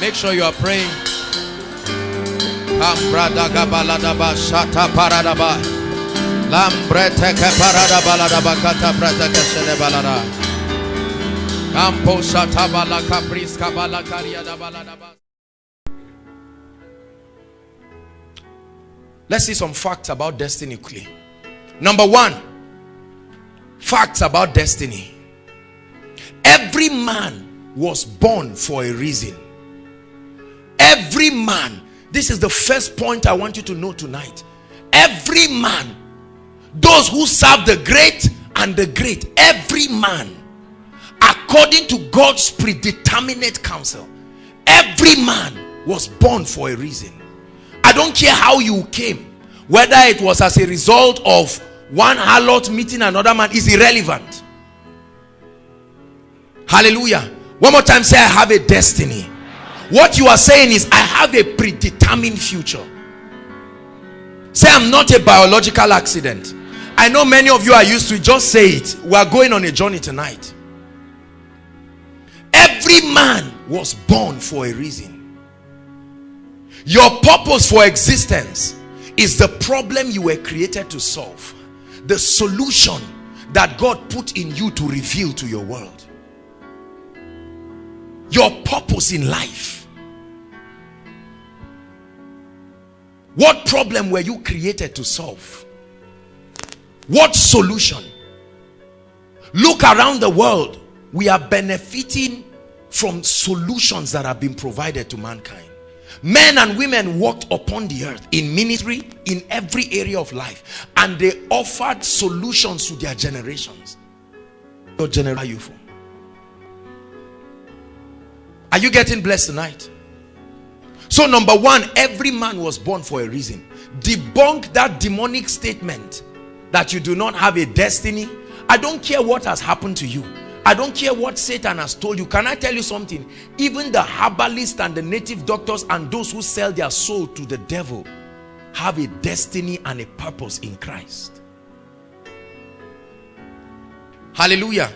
Make sure you are praying. Let's see some facts about destiny quickly. Number one, facts about destiny. Every man was born for a reason. Every man. This is the first point I want you to know tonight. Every man. Those who serve the great and the great. Every man. According to God's predeterminate counsel. Every man was born for a reason. I don't care how you came. Whether it was as a result of one harlot meeting another man is irrelevant. Hallelujah. One more time say I have a destiny. What you are saying is I have a predetermined future. Say I'm not a biological accident. I know many of you are used to. Just say it. We are going on a journey tonight. Every man was born for a reason. Your purpose for existence is the problem you were created to solve. The solution that God put in you to reveal to your world. Your purpose in life. What problem were you created to solve? What solution? Look around the world. We are benefiting from solutions that have been provided to mankind. Men and women walked upon the earth in ministry, in every area of life, and they offered solutions to their generations. What generation are you from? Are you getting blessed tonight? So, number one, every man was born for a reason. Debunk that demonic statement that you do not have a destiny. I don't care what has happened to you. I don't care what Satan has told you. Can I tell you something? Even the herbalists and the native doctors and those who sell their soul to the devil have a destiny and a purpose in Christ. Hallelujah.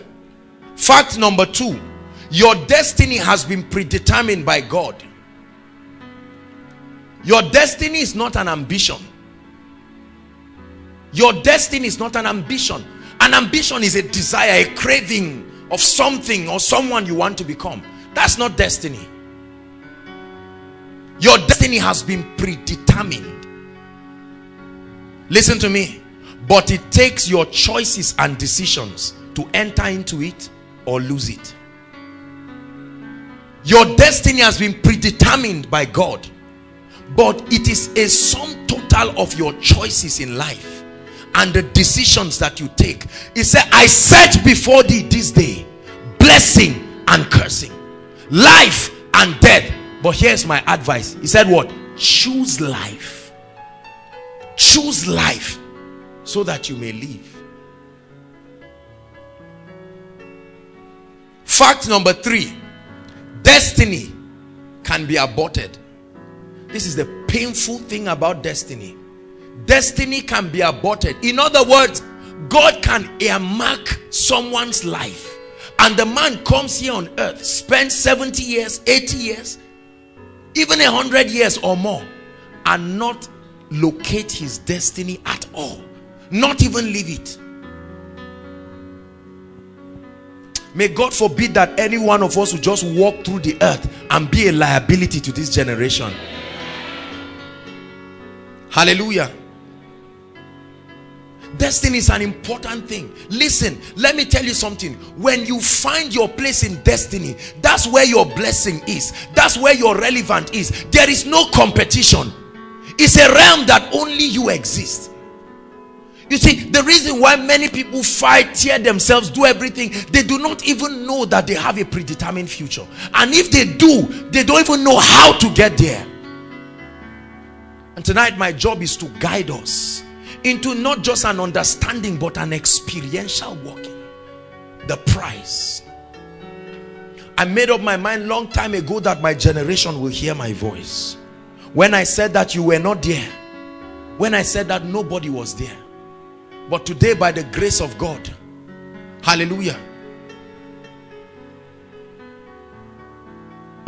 Fact number two, your destiny has been predetermined by God. Your destiny is not an ambition. Your destiny is not an ambition. An ambition is a desire, a craving of something or someone you want to become. That's not destiny. Your destiny has been predetermined. Listen to me. But it takes your choices and decisions to enter into it or lose it. Your destiny has been predetermined by God. But it is a sum total of your choices in life and the decisions that you take. He said, I set before thee this day blessing and cursing, life and death. But here's my advice. He said, What? Choose life. Choose life so that you may live. Fact number three destiny can be aborted. This is the painful thing about destiny. Destiny can be aborted. In other words, God can earmark someone's life, and the man comes here on earth, spends 70 years, 80 years, even a hundred years or more, and not locate his destiny at all, not even leave it. May God forbid that any one of us will just walk through the earth and be a liability to this generation. Hallelujah. Destiny is an important thing. Listen, let me tell you something. When you find your place in destiny, that's where your blessing is. That's where your relevant is. There is no competition. It's a realm that only you exist. You see, the reason why many people fight, tear themselves, do everything, they do not even know that they have a predetermined future. And if they do, they don't even know how to get there. And tonight, my job is to guide us into not just an understanding, but an experiential walking. The price. I made up my mind long time ago that my generation will hear my voice. When I said that you were not there. When I said that nobody was there. But today by the grace of God. Hallelujah